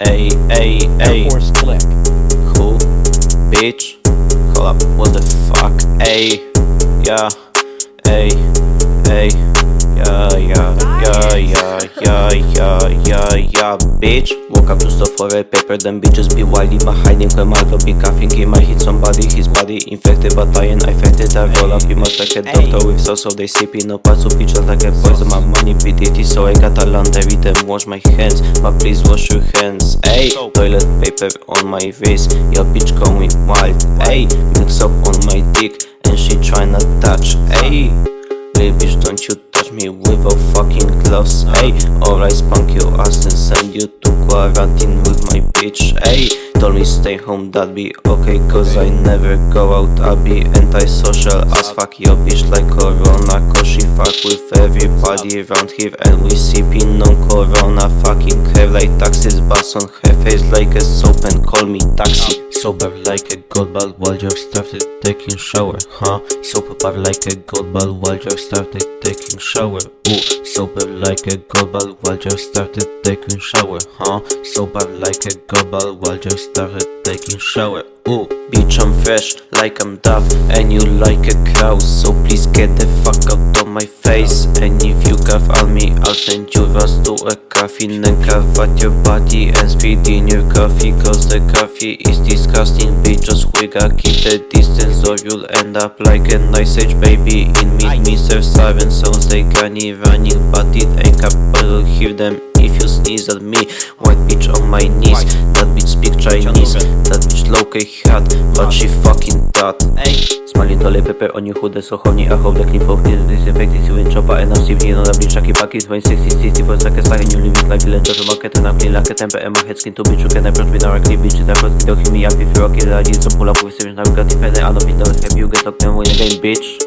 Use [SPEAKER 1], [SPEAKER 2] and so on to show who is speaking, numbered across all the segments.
[SPEAKER 1] Ayy, ayy,
[SPEAKER 2] ayy.
[SPEAKER 1] Air
[SPEAKER 2] Force click.
[SPEAKER 1] Cool. Bitch. Hold up. What the fuck? Ayy. Yeah. Ayy. Ayy yeah, yeah, yeah, yeah, yeah, yeah, yeah, bitch Woke up to stuff for a paper, then bitches be wild in hiding When my dog be coughing, he might hit somebody His body infected, but I ain't infected. I roll up, he must like a doctor with sauce So they sip in a pot, so bitch just like a poison My money be dirty, so I got a land every time Wash my hands, but please wash your hands Ayy, toilet paper on my face, Your bitch going wild, ayy Mix up on my dick, and she try not touch, ayy Baby bitch, don't you gloves. Ay, or I spunk your ass and send you to quarantine with my bitch. Ay, told me stay home, that'd be okay, cause I never go out. I be antisocial as fuck your bitch like Corona. Cause she fuck with everybody around here, and we sipping on Corona. Fucking have like taxes, bus on her face like a soap and call me taxi. Sober like a gold ball while you're started taking shower, huh? Sober like a gold ball while you're started taking shower. Ooh, sober like a ball while you started taking shower, huh? Sober like a ball while you started taking shower. Ooh, bitch, I'm fresh like I'm Duff, and you like a cow. So please get the fuck out of my face. And if you cough on me, I'll send you rust to a coffee and cough at your body and spit in your coffee. Cause the coffee is disgusting, bitch. Just wigga, keep the distance, or you'll end up like an ice age baby. In me, Mr. Siren sounds they granny running, but it ain't capable. Hear them if you sneeze at me. White bitch on my knees, that bitch speak Chinese. That bitch low-key hot, but she fucking that. Smiling toilet paper on you chude sochowni I hope the clean folk is disinfected You ain't chopper and I'm sleeping on the bitch Chucky Bucky 2060 60 for seconds like a new living life Village of market and I'm clean like a temper And my head skin to bitch You can approach me directly bitch That first hit me up if you're okay I need some pull up with Now we got defend I don't be done Have you get locked down when again bitch.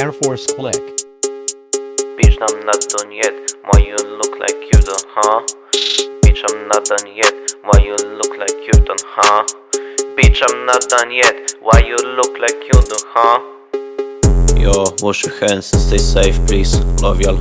[SPEAKER 2] Air Force Click.
[SPEAKER 1] Bitch I'm not done yet Why you look like you done huh? Bitch I'm not done yet Why you look like you done huh Bitch I'm not done yet Why you look like you do, huh? Yo, wash your hands and stay safe please Love y'all